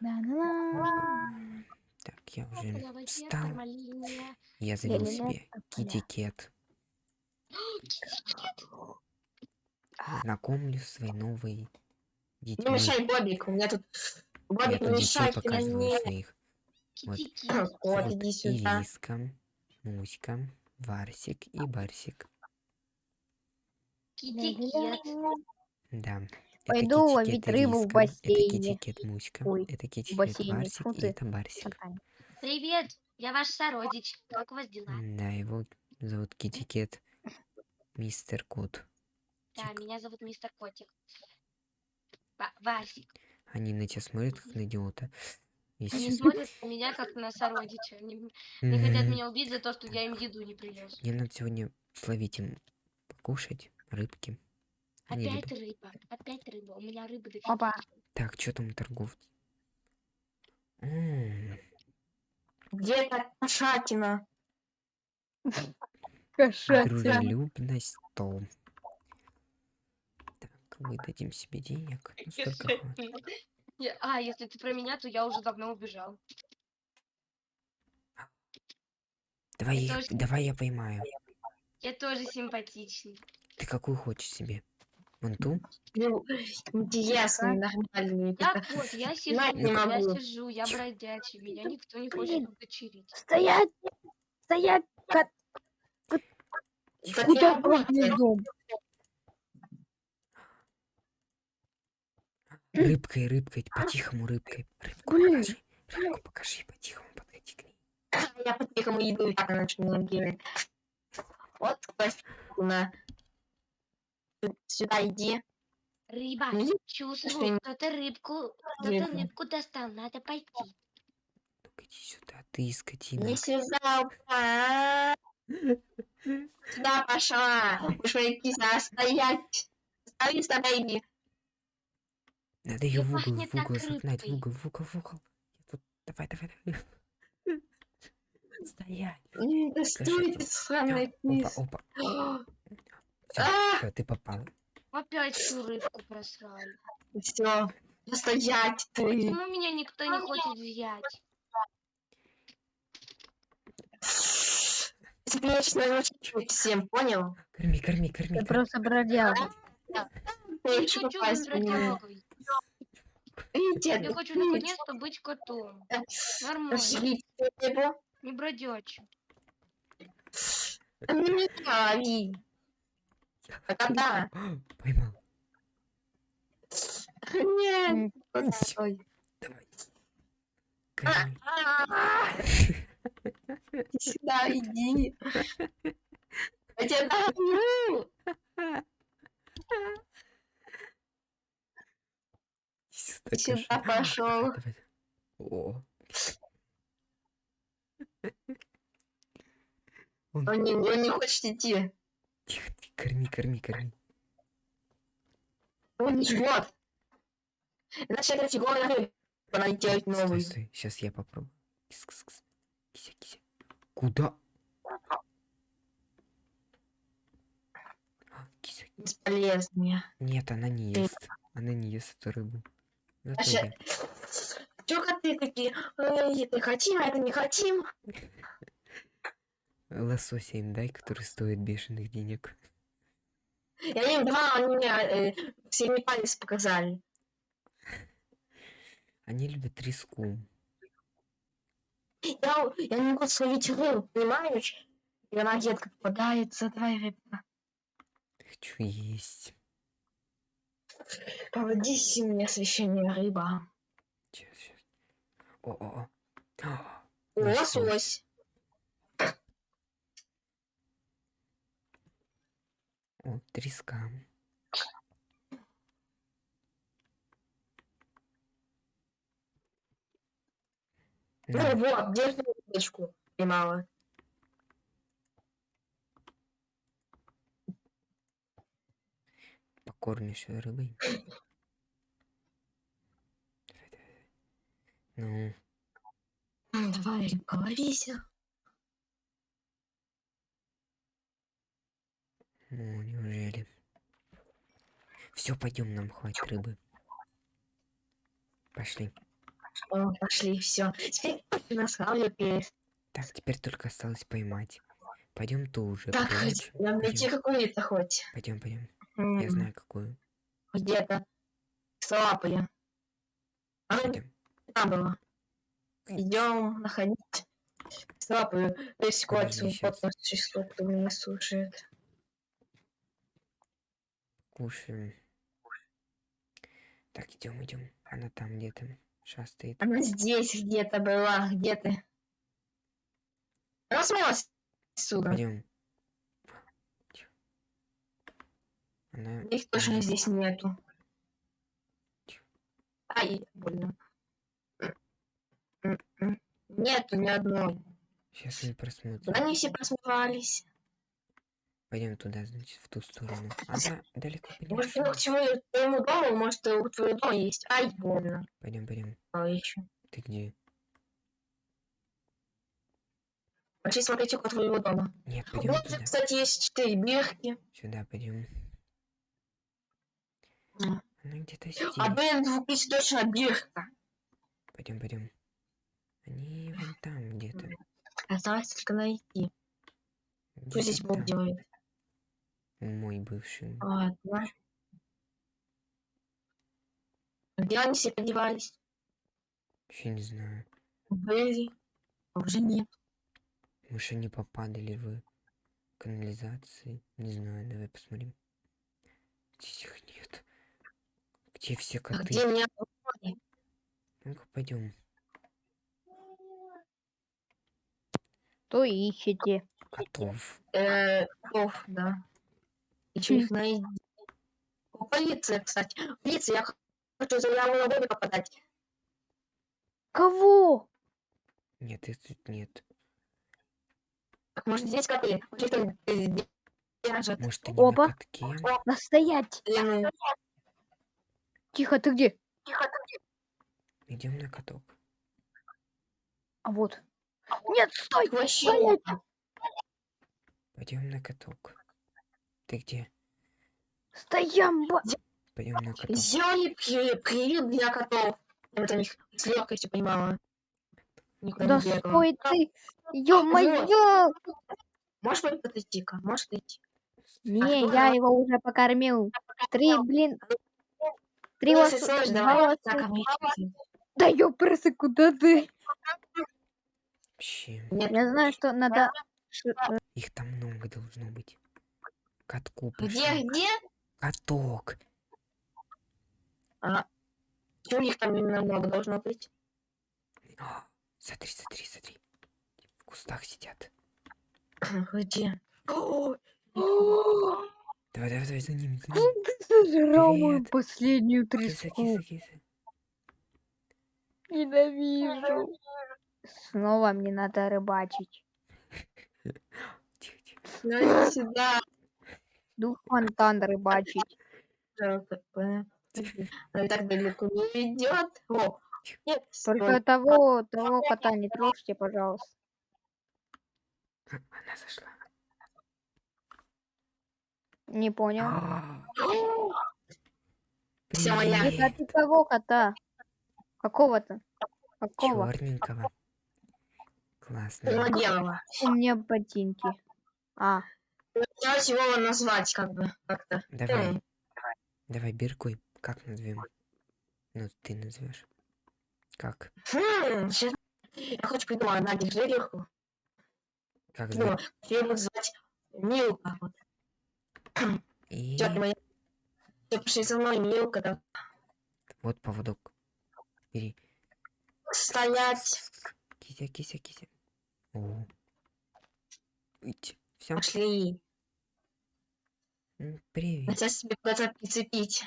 Да-да-да. Так, я уже встал. Я завел себе китикет. Знакомлю с своей новой Не детьми. мешай, Бобик, у меня тут... Бобик, не мешай, показываю мне. своих. Вот. Вот иди сюда. Ириска, Муська, Варсик и Барсик. Китикет. Да. Пойду это ловить китикет рыбу в бассейне. Это китикет Муська. Ой, это китикет бассейне. Фу и это Барсик. Привет, я ваш сородич. Как у вас дела? Да, его зовут китикет Мистер Кот. Да, меня зовут мистер Котик. Ва- Васик. Они на тебя смотрят как на идиота. Они смотрят на меня как на сородича. Они, они хотят меня убить за то, что я им еду не принес. Мне надо сегодня словить им покушать рыбки. Они Опять любят. рыба. Опять рыба. У меня рыбы дофига. Опа. Так, что там торговцы? Где-то кошатина. Кошатина. Дружелюбность то. Так, выдадим себе денег. Ну, А, если ты про меня, то я уже давно убежал. Давай, Я давай я поймаю. Я тоже симпатичный. Ты какую хочешь себе? Вон ту? Ну, интересный, нормальный. Так вот, я сижу, я сижу, я бродячий, меня никто не хочет удочерить. Стоять! Стоять! Кот- Куда буду. дом? Рыбкой, рыбкой, по-тихому рыбкой. Рыбку Блин. покажи. Рыбку покажи, по-тихому подойди к ней. Я по-тихому иду и так на ночном деле. Вот, Костина. Сюда иди. Рыба, Ну, чувствую, что- кто-то рыбку, кто-то рыбку достал, надо пойти. Ну-ка иди сюда, ты скотина. Не сюда, а? Сюда пошла. Уж моя киса стоять. Стои, стои. Надо ее в угол, в угол так загнать, в угол, в угол, в угол. Я тут... Давай, давай, давай. Стоять. Да стой, что? ты сраная Опа, опа. А! Все, ты попал. Опять всю рыбку просрали. Все. Стоять ты. Почему меня никто не хочет взять? Бесконечно ночью всем, понял? Корми, корми, корми. Я просто бродяга. Я хочу быть бродягой. Я хочу наконец-то быть котом. Нормально, не бродячим. Не трави. А когда? Поймал. Нет. Ой. Давай. Корми. А, Иди Сюда иди. Я тебя догоню. Иди Сюда пошел. О. Он... Он не, он не хочет идти. Тихо, тихо, корми, корми, корми. Он жмет. Иначе это рыба. Надо делать Стой, новый. стой, сейчас я попробую. Кис, кис, кис. Кися, кися. Куда? А, Кися. Бесполезные. Нет, она не ест. Она не ест эту рыбу. Я. Чё коты такие? Это хотим, а это не хотим. Лосося им дай, который стоит бешеных денег. Я им два, они мне э, синий палец показали. Они любят треску. Я, я не могу словить рыбу, понимаешь? И она редко попадается, давай рыбка. Хочу есть. Поводись мне священная рыба. Сейчас, сейчас. О-о-о. Лосось. О, треска. Ну На, вот, держи рыбочку. Поймала. покормишь её рыбой. Давай, давай, давай. Ну, Давай, рыбка. Ну, неужели? Все, пойдем, нам хватит рыбы. Пошли. О, пошли, все. Теперь нас перес. Так, теперь только осталось поймать. Пойдем ту уже Так, прячь. нам найти какую-то хоть. Пойдем, пойдем. М, Я знаю какую. Где-то. С лапой. Она Пойдем. там была. Идем находить. С лапой. То есть щас. Вот существо, кто меня слушает. Кушаем. Так, идем, идем. Она там где-то шастает. Она здесь где-то была. Где ты? Она смылась отсюда. Пойдем. Она... Их точно она- здесь нету. Ай, больно. Нету ни одной. Сейчас мы просмотрим. Они все просмывались. Пойдем туда, значит, в ту сторону. Она далеко Может, ушла. к чему- твоему дому, может, у твоего дома есть. Ай, больно. Пойдем, пойдем. А еще. Ты где? Пошли смотреть около твоего дома. Нет, пойдем Вот, туда. кстати, есть четыре бирки. Сюда пойдем. М. Она где-то здесь. А блин, двух тысяч точно бирка. Пойдем, пойдем. Они вон там где-то. Осталось только найти. Что Где-то здесь Бог делает? Мой бывший. Ладно. Где они все подевались? Вообще не знаю. Были. А Уже нет. Может, они попадали в канализации? Не знаю, давай посмотрим. Здесь их нет. Где все А коты? где меня? Ну-ка, пойдем. То ищете. Котов. Э, котов, да. Еще их найди. Полиция, кстати. Полиция, я хочу заяву на Бобика подать. Кого? Нет, тут нет. Так, может, здесь коты? Может, э, держат? Может, они Опа. на катке? Настоять. Или, ну, Тихо, ты где? Идем на каток. А вот. Нет, стой! вообще. Пойдем на каток. Ты где? Стоямба! Пойдем на каток. Сделали при- приют для котов. Я вот о них с легкостью понимала. Никуда Да не бегала. стой ты! Ё-моё! Можешь пой- подойти-ка? Можешь подойти? Не, кто я его уже покормил. Три, блин. Три слышишь, два. Да ёпрсы, куда ты? Вообще. Нет, Я знаю, что надо... Их там много должно быть. Катку где, пошли. где? Каток. А, чего у них там именно много должно быть? А, Смотри, смотри, смотри. В кустах сидят. Где? Давай, давай, давай, за ними, за ними. Ты сожрал мою последнюю треску. Ненавижу. Снова мне надо рыбачить. Тихо, тихо. ну иди сюда. Дух фонтан рыбачить. Так далеко не идет. О, нет, Только стой. того, того кота не трожьте, пожалуйста. Она зашла. Не понял. А, Всё, я- а ты кого кота? Какого-то? Какого? Черненького. Классно. У меня ботинки. А, Хотелось его назвать как бы как-то. Давай. М. Давай, Биркуй. Как назовем? Ну, ты назовешь. Как? Хм, щас- Я хочу придумать, на, держи легко. Как звать? Я буду звать Милка. Вот. И Тётя моя. Всё, пошли за мной, Милка. Да. вот поводок. Бери. Стоять. Кися, кися, кися. О. Все. Пошли. Привет. Хотя себе куда-то прицепить.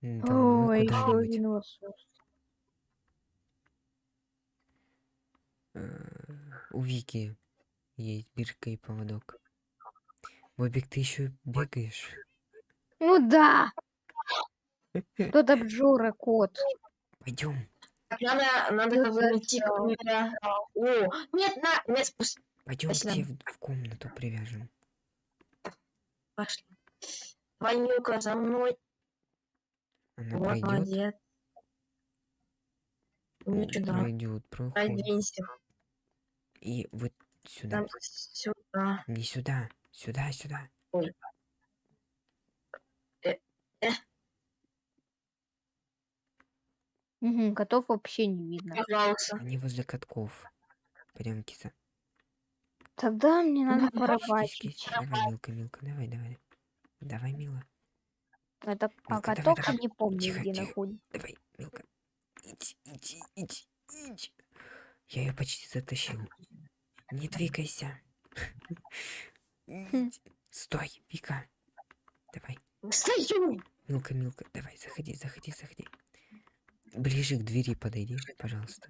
М, Домой ой, еще один лосось. Э, У Вики есть бирка и поводок. Бобик, ты еще бегаешь? Ну да. Тот обжора кот. Пойдем. Так, надо, надо Ну, найти. О, нет, на, нет, спусти. Пойдем к тебе в, в комнату привяжем. Пошли. Милка, за мной. Она Вот, пройдет. молодец. Ну сюда. пройдет, проходит. Оденься. И вот сюда. Там сюда. Не сюда. Сюда, сюда. Мгм, котов вообще не видно. Пожалуйста. Они возле катков. Пойдем, киса. Тогда мне надо кись. Давай, Милка, Милка, давай, давай. Давай, Мила. Это, а давай, котов давай. я не помню, Тихо, где тихо. находится. Давай, Милка. Иди, иди, иди, иди. Я ее почти затащил. Не двигайся. Иди. Стой, Вика. Давай. Стою. Милка, Милка, давай, заходи, заходи, заходи. Ближе к двери подойди, пожалуйста.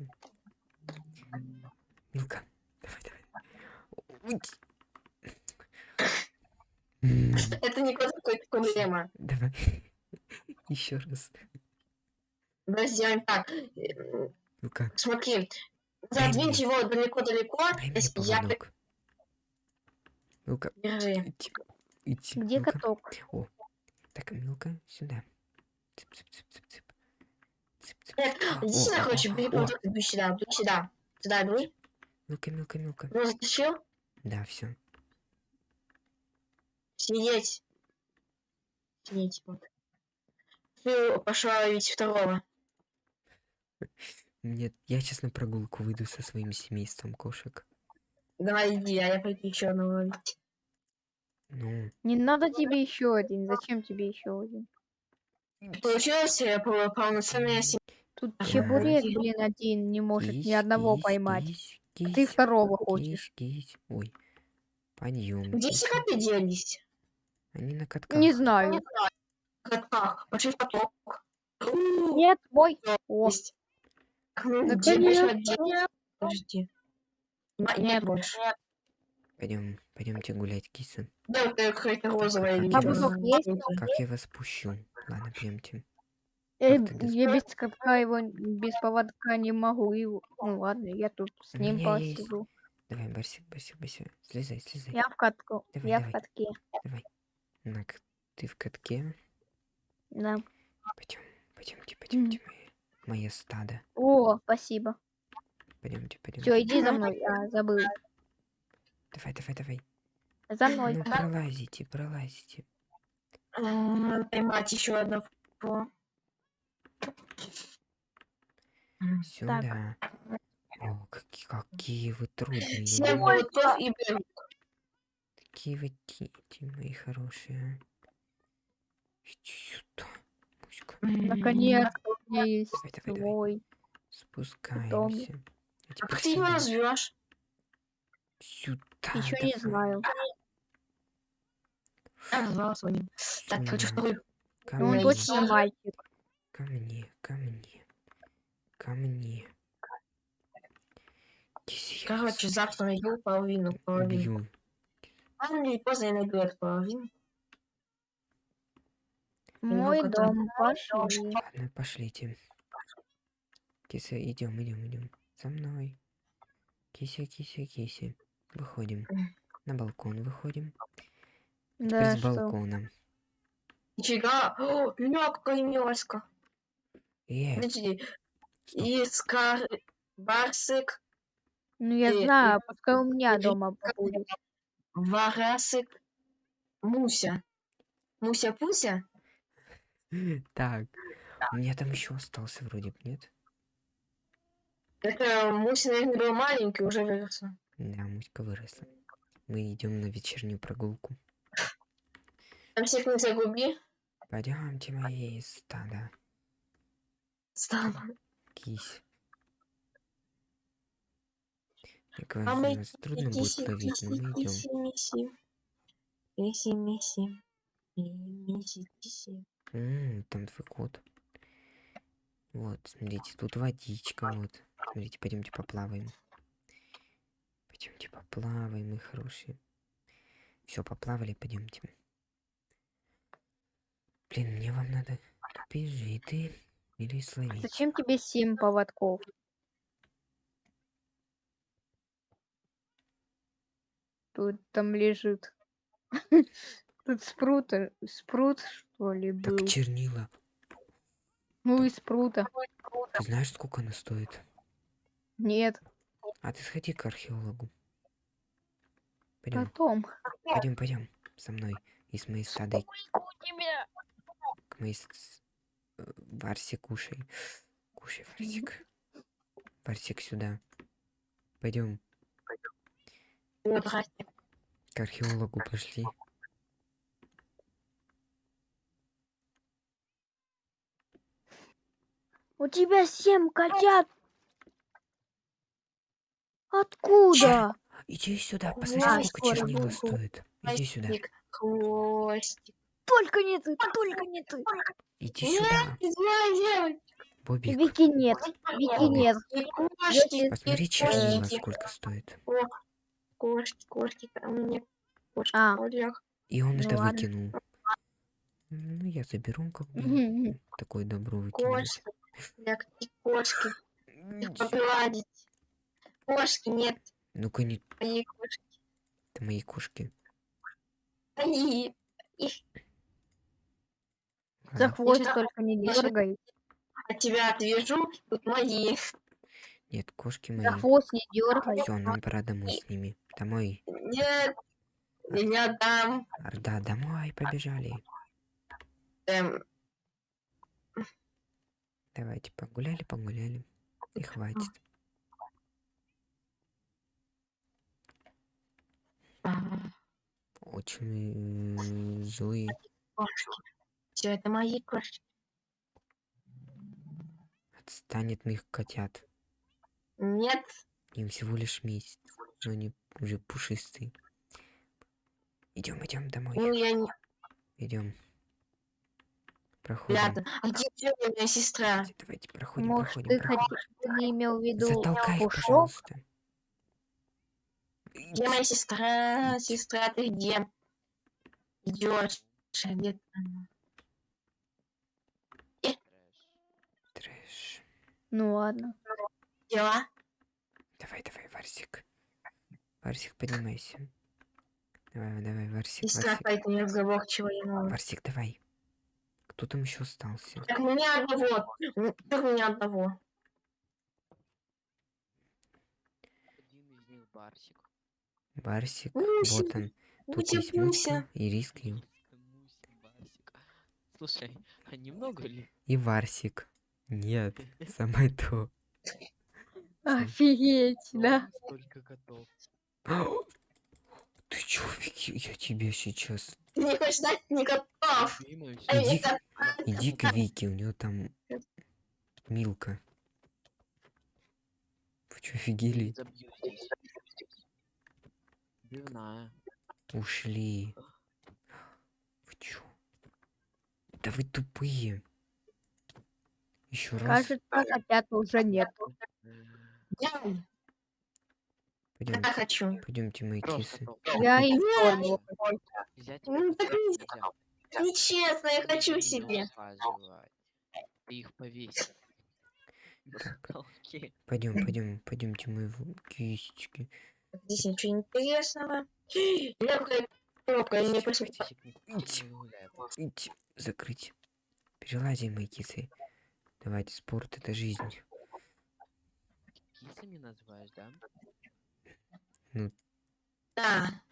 Милка, давай, давай. Уйди. М, Это не проблема. Давай. Еще раз. Давай сделаем так. Э, Милка, Смотри. Дай Задвинь его далеко-далеко. я поводок. Милка, Держи. иди. Иди. Где каток? Так, Милка, сюда. Цып, цып, цып, цып, цып. Цып, цып, Нет, цып. иди О, сюда, о, короче, о, бери о. сюда, иди сюда. Сюда, иди. Милка, Милка, Милка. Ну, затащил? Да, все. Сидеть. Сидеть, вот. Ты пошла ловить второго. Нет, я сейчас на прогулку выйду со своим семейством кошек. Давай иди, а я пойду еще одного ловить. Ну, Не надо тебе еще один. Зачем тебе еще один? Получилось пол- полноценная семья. Тут чебурек, блин, один не может ни одного поймать. Кись, А ты кись, второго хочешь. кись, кись. Ой, подъем. Где все коты делись? Они на катках. Не знаю. Катах. Пошли в каток. Нет, мой. О, Есть. Где? Подожди. Ма- Нет больше. Пойдем, пойдемте гулять, киса. Да, вот это какая-то розовая или А бузок чёрная. есть? Как я вас пущу? Ладно, пойдемте. Без я без катка его без поводка не могу. Его. Ну ладно, я тут с ним посижу. Давай, Барсик, Барсик, Барсик. Слезай, слезай. Я в катку. Давай, я давай. в катке. На, к- ты в катке. Да. Пойдем, пойдемте, пойдемте, мои- мое стадо. О, спасибо. Пойдемте, пойдемте. Все, иди за мной. А, забыл. Давай, давай, давай. За мной. Ну, пролазите, пролазите. Поймать еще одного. Сюда. О, какие, какие вы трудные. Поводков и берут. Какие вы дети, мои хорошие. Иди сюда. Муська. Наконец-то у меня есть Давай, давай, давай. свой. Спускаемся. А как ты его развешь? Сюда. Еще не давай. знаю. Я назвал своим. Так, хочу второй. Но он точно мальчик. Ко мне, ко мне. Ко мне. Киси, я Короче, завтра найду половину. половину. убью. Рано или поздно я найду эту половину. Мой дом. Пошли. Ладно, пошлите. Кися, идем, идем, идем. За мной. Кися, кися, кися. Выходим. На балкон выходим. Теперь Да, с балкона. Нифига. О, какая милоська. Э, Подожди. Искар... Барсик. Ну я Э, знаю, пускай у меня дома будет. Варасик. Муся. Муся-пуся? Так. У меня там еще остался вроде бы, нет? Это Муся, наверное, был маленький, уже выросла. Да, Муська выросла. Мы идем на вечернюю прогулку. Там всех не загуби. Пойдемте, мои стада. Стало. Кись. Я А говорю, мы нас трудно будет Киси, ловить, киси, но мы идем. киси, миси. Миси. И миси, киси. М, там твой кот. Вот, смотрите, тут водичка, вот. Смотрите, пойдемте поплаваем. Пойдемте поплаваем, мы хорошие. Все, поплавали, пойдемте. Блин, мне вам надо бежи ты или словить. Зачем тебе семь поводков? Тут там лежит. Тут спрут, э, спрут что ли был? Так чернила. Ну и спрута. Ты знаешь, сколько она стоит? Нет, А ты сходи к археологу. Пойдем, потом. пойдем, пойдем со мной и с моей стадой тебя. к моей Варсе кушай. Кушай, Варсик. Варсик сюда. Пойдем к археологу пошли. У тебя семь котят. Откуда? Иди сюда, посмотри, сколько чернила стоит. Иди сюда. Хвостик. Только не ты, только не ты. Иди Нет, сюда. Бобик, Вики нет, Вики Бобик. нет. Кошки, посмотри чернила, сколько стоит. О, кошки, кошки, ко мне. Кошки, А. И он Ну это ладно. выкинул. Ну, я заберу, как бы. Такое добро выкинуть. Кошки. Кошки. Погладить. Кошки, нет. Ну-ка, не Мои кошки. это мои кошки. Они. Их За хвост только не дергай. от тебя отвяжу. Тут мои. Нет, кошки За мои. хвост не дергай. Все, нам пора домой с ними. Домой. Нет. Я не отдам. Орда, домой, побежали. Эм, Давайте, погуляли, погуляли. И хватит. Очень э, злые. Все это мои кошки. Отстань от моих котят. Нет. Им всего лишь месяц. Но они уже пушистые. Идем, идем Ну домой. я не Идем. Проходим. рядом. А где моя сестра? Давайте, проходим, Может, проходим, ты проходим. хоть ты не имел в виду Затолкай их, пожалуйста. Где моя сестра? Сестра, ты где? Идешь. Где она? Ну ладно. Дела? Давай, давай, Варсик. Варсик, поднимайся. Давай, давай, Варсик, Сестра Варсик. какая-то неразговорчивая. ну. Варсик, давай. Кто там еще остался? Так меня одного. М, Так меня одного. Один из них барсик. Барсик, Муся, вот он. Тут Муся, есть Муся. И барсик. Слушай, а немного ли? и Варсик. Нет, самое то. Офигеть, да? Столько котов. Ты чё, Вики, я тебя сейчас... Ты не хочешь знать не готов. Любимая Эй, Иди, иди к Вике, у нее там Милка. Вы чё, офигели? Забью здесь. Пивная. Ушли. Вы чё? Да вы тупые. Еще раз. Кажется, котят уже нет. Я я Пойдемте, хочу. пойдемте, мои Просто кисы. Я и Ну, так. Нечестно, я хочу Не себе. Ты их повесил. Пойдем, пойдем, пойдемте, мои в- кисечки. Здесь ничего интересного. Я закрыть. Перелази, мои кисы. Давайте, спорт это жизнь. Кисами называешь, да? Да.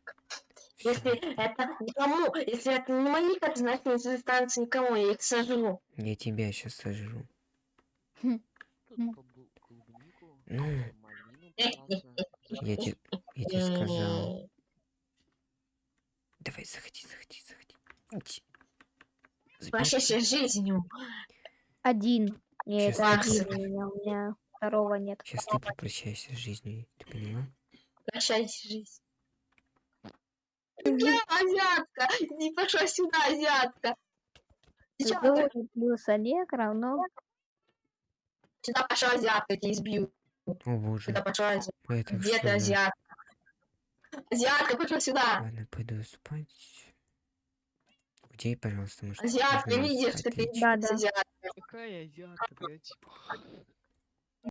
Всё. Если это никому, если это не мои коты, значит не достанется никому, я их сожру. Я тебя сейчас сожру. Тут М. клубу- клубнику, Ну. пожалуйста. Я тебе, я тебе сказал. Давай, заходи, заходи, заходи. С жизнью. Один. Нет, Сейчас один у меня, у меня второго нет. Сейчас ты попрощайся с жизнью, ты поняла? Прощайся с жизнью. Я азиатка! Не пошла сюда, азиатка! Зовут плюс Олег равно сюда пошла азиатка, я тебя избью. О боже, Сюда пошла азиатка. Где ты, азиатка? Азиатка, пошла сюда! Ладно, пойду спать. Где, пожалуйста, может, Азиатка, можно видишь, что ты? Да, да. Какая азиатка, ты чём?